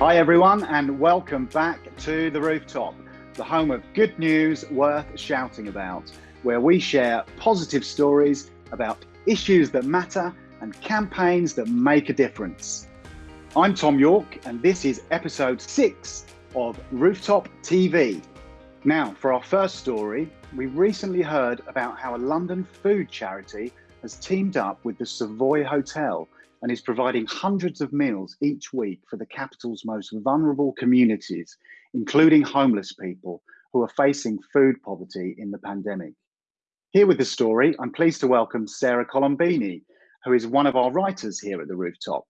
Hi, everyone, and welcome back to The Rooftop, the home of good news worth shouting about, where we share positive stories about issues that matter and campaigns that make a difference. I'm Tom York, and this is episode six of Rooftop TV. Now, for our first story, we recently heard about how a London food charity has teamed up with the Savoy Hotel and is providing hundreds of meals each week for the capital's most vulnerable communities, including homeless people who are facing food poverty in the pandemic. Here with the story, I'm pleased to welcome Sarah Colombini, who is one of our writers here at the Rooftop.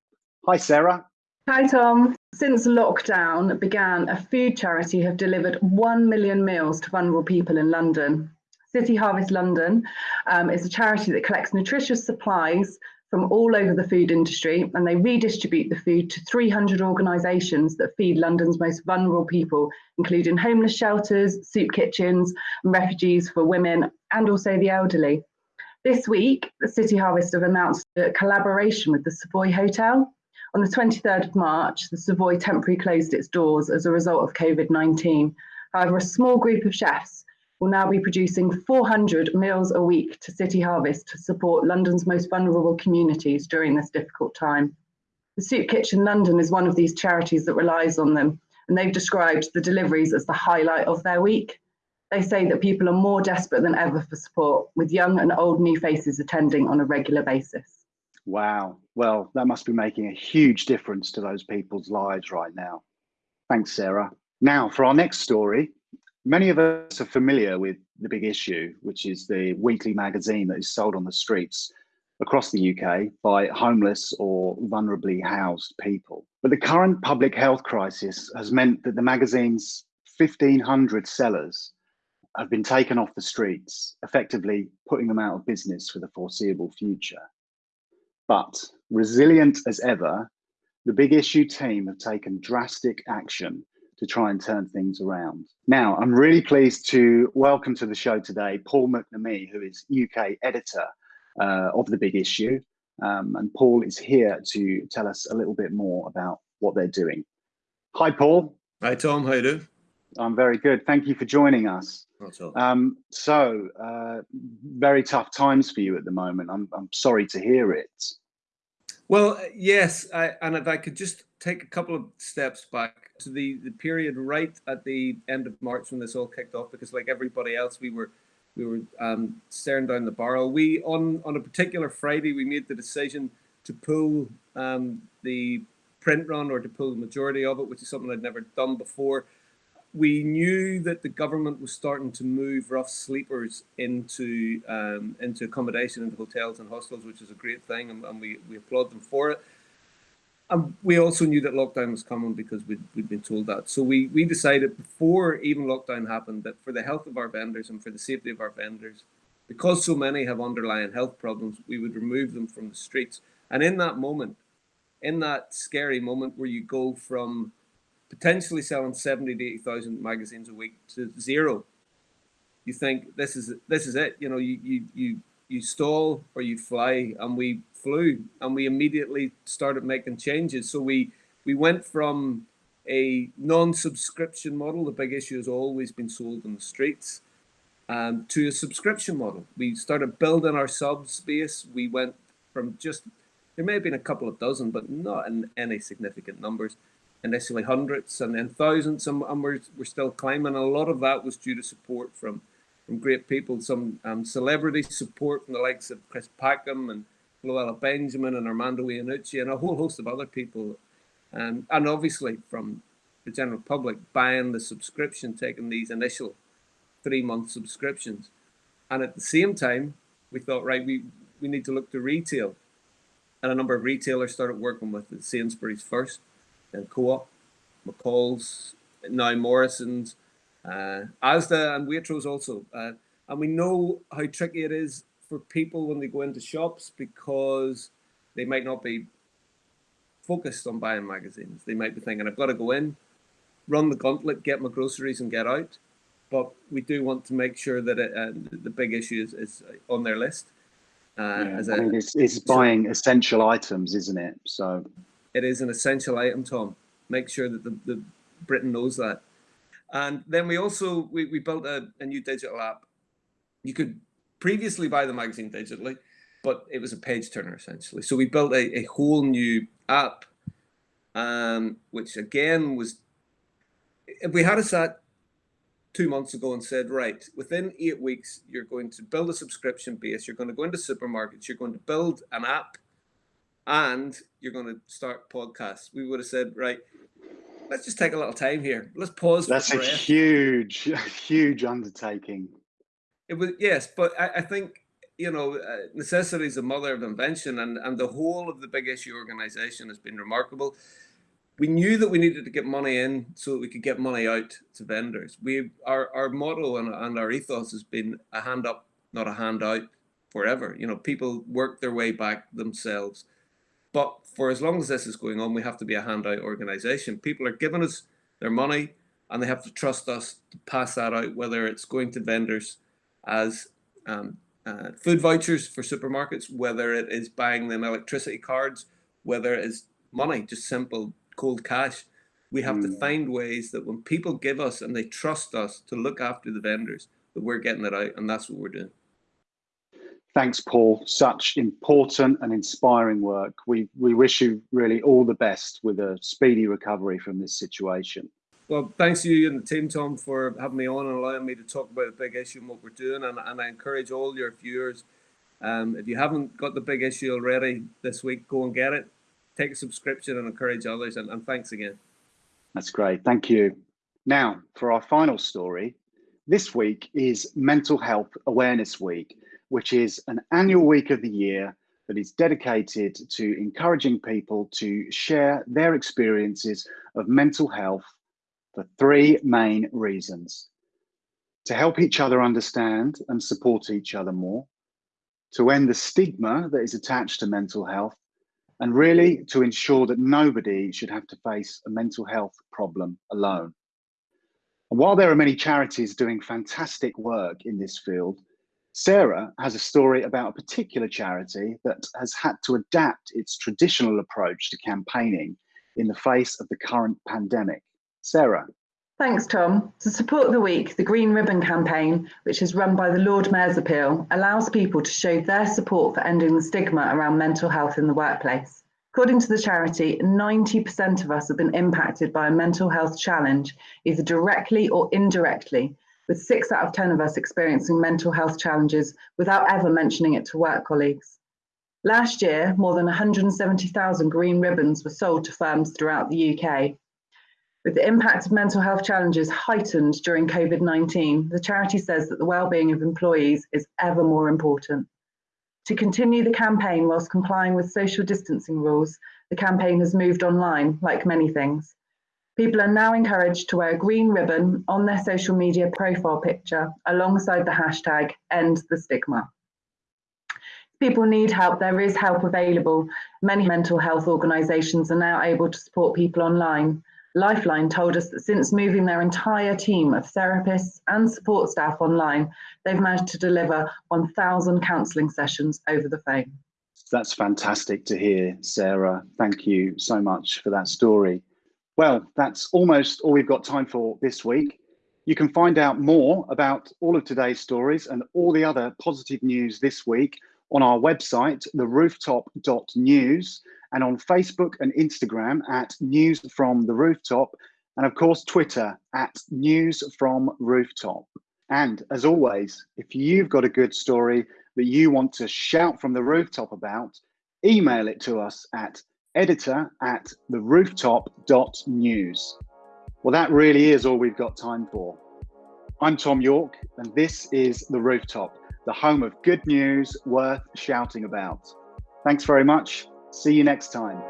Hi, Sarah. Hi, Tom. Since lockdown began, a food charity have delivered 1 million meals to vulnerable people in London. City Harvest London um, is a charity that collects nutritious supplies from all over the food industry and they redistribute the food to 300 organisations that feed London's most vulnerable people, including homeless shelters, soup kitchens, and refugees for women, and also the elderly. This week, the City Harvest have announced a collaboration with the Savoy Hotel. On the 23rd of March, the Savoy temporarily closed its doors as a result of COVID 19. However, a small group of chefs will now be producing 400 meals a week to City Harvest to support London's most vulnerable communities during this difficult time. The Soup Kitchen London is one of these charities that relies on them, and they've described the deliveries as the highlight of their week. They say that people are more desperate than ever for support, with young and old new faces attending on a regular basis. Wow. Well, that must be making a huge difference to those people's lives right now. Thanks, Sarah. Now, for our next story, Many of us are familiar with The Big Issue, which is the weekly magazine that is sold on the streets across the UK by homeless or vulnerably housed people. But the current public health crisis has meant that the magazine's 1,500 sellers have been taken off the streets, effectively putting them out of business for the foreseeable future. But resilient as ever, the Big Issue team have taken drastic action to try and turn things around. Now, I'm really pleased to welcome to the show today Paul McNamee, who is UK editor uh, of The Big Issue. Um, and Paul is here to tell us a little bit more about what they're doing. Hi, Paul. Hi, Tom. How you doing? I'm very good. Thank you for joining us. Um, so, uh, very tough times for you at the moment. I'm, I'm sorry to hear it. Well, yes, I, and if I could just take a couple of steps back to the, the period right at the end of March when this all kicked off, because like everybody else, we were we were um, staring down the barrel. We on on a particular Friday, we made the decision to pull um, the print run or to pull the majority of it, which is something I'd never done before we knew that the government was starting to move rough sleepers into um, into accommodation into hotels and hostels, which is a great thing, and, and, we, we applaud them for it. And we also knew that lockdown was coming because we'd, we'd been told that. So we, we decided before even lockdown happened that for the health of our vendors and for the safety of our vendors, because so many have underlying health problems, we would remove them from the streets. And in that moment, in that scary moment where you go from potentially selling 70 to 80,000 magazines a week to zero, you think this is this is it. You know, you you you you stall or you fly, and we flew, and we immediately started making changes. So we we went from a non-subscription model. The big issue has always been sold in the streets. Um, to a subscription model. We started building our sub space. We went from just there may have been a couple of dozen, but not in any significant numbers, initially hundreds and then thousands, and, and we're, we're still climbing. a lot of that was due to support from from great people, some um, celebrity support from the likes of Chris Packham and Floella Benjamin and Armando Iannucci and a whole host of other people, um, and obviously from the general public buying the subscription, taking these initial three month subscriptions, and at the same time, we thought, right, we we need to look to retail, and a number of retailers started working with the Sainsbury's first then Co-op, McColl's, now Morrison's, uh, Asda and Waitrose also. Uh, and we know how tricky it is for people when they go into shops because they might not be focused on buying magazines. They might be thinking, I've got to go in, run the gauntlet, get my groceries and get out. But we do want to make sure that it, uh, the big issue is, is on their list. Uh, yeah, a, I mean, it's, it's buying essential items, isn't it? So it is an essential item, Tom. make sure that the, the Britain knows that. And then we also we, we built a, a new digital app. You could previously buy the magazine digitally, but it was a page turner essentially. So we built a, a whole new app, um, which again was if we had a sat two months ago and said, right, within eight weeks, you're going to build a subscription base, you're going to go into supermarkets, you're going to build an app, and you're going to start podcasts, we would have said, right, let's just take a little time here. Let's pause. That's a huge, huge undertaking. It was yes, but I, I think you know uh, necessity is the mother of invention, and and the whole of the big issue organization has been remarkable. We knew that we needed to get money in so that we could get money out to vendors. We our our motto and, and our ethos has been a hand up, not a handout, forever. You know, people work their way back themselves. But for as long as this is going on, we have to be a handout organization. People are giving us their money and they have to trust us to pass that out, whether it's going to vendors as um, uh, food vouchers for supermarkets, whether it is buying them electricity cards, whether it is money, just simple cold cash. We have mm. to find ways that when people give us and they trust us to look after the vendors, that we're getting it out, and that's what we're doing. Thanks, Paul. Such important and inspiring work. We we wish you really all the best with a speedy recovery from this situation. Well, thanks to you and the team, Tom, for having me on and allowing me to talk about a big issue and what we're doing. And, and I encourage all your viewers, um, if you haven't got the big issue already this week, go and get it. Take a subscription and encourage others. And, and thanks again. That's great. Thank you. Now, for our final story, this week is Mental Health Awareness Week which is an annual week of the year that is dedicated to encouraging people to share their experiences of mental health for three main reasons. To help each other understand and support each other more, to end the stigma that is attached to mental health, and really to ensure that nobody should have to face a mental health problem alone. And while there are many charities doing fantastic work in this field, Sarah has a story about a particular charity that has had to adapt its traditional approach to campaigning in the face of the current pandemic. Sarah. Thanks, Tom. To support the week, the Green Ribbon campaign, which is run by the Lord Mayor's Appeal, allows people to show their support for ending the stigma around mental health in the workplace. According to the charity, 90% of us have been impacted by a mental health challenge, either directly or indirectly, with six out of 10 of us experiencing mental health challenges without ever mentioning it to work colleagues. Last year, more than 170,000 green ribbons were sold to firms throughout the UK. With the impact of mental health challenges heightened during COVID 19, the charity says that the well-being of employees is ever more important. To continue the campaign whilst complying with social distancing rules, the campaign has moved online, like many things. People are now encouraged to wear a green ribbon on their social media profile picture alongside the hashtag end the stigma. People need help, there is help available. Many mental health organisations are now able to support people online. Lifeline told us that since moving their entire team of therapists and support staff online, they've managed to deliver 1,000 counselling sessions over the phone. That's fantastic to hear, Sarah. Thank you so much for that story. Well, that's almost all we've got time for this week. You can find out more about all of today's stories and all the other positive news this week on our website, therooftop.news, and on Facebook and Instagram at News from the Rooftop, and of course, Twitter at News from Rooftop. And as always, if you've got a good story that you want to shout from the rooftop about, email it to us at editor at therooftop.news. Well, that really is all we've got time for. I'm Tom York, and this is The Rooftop, the home of good news worth shouting about. Thanks very much. See you next time.